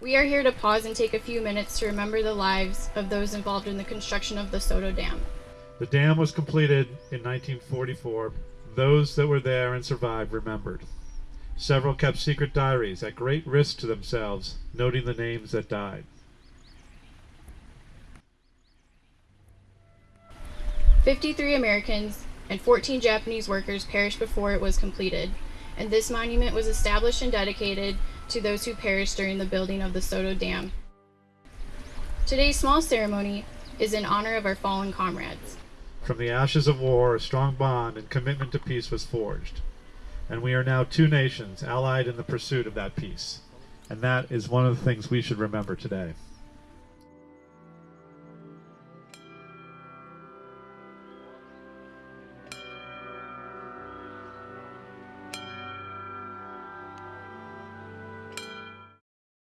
We are here to pause and take a few minutes to remember the lives of those involved in the construction of the Soto Dam. The dam was completed in 1944. Those that were there and survived remembered. Several kept secret diaries at great risk to themselves, noting the names that died. Fifty-three Americans and 14 Japanese workers perished before it was completed, and this monument was established and dedicated to those who perished during the building of the Soto Dam. Today's small ceremony is in honor of our fallen comrades. From the ashes of war, a strong bond and commitment to peace was forged. And we are now two nations allied in the pursuit of that peace. And that is one of the things we should remember today.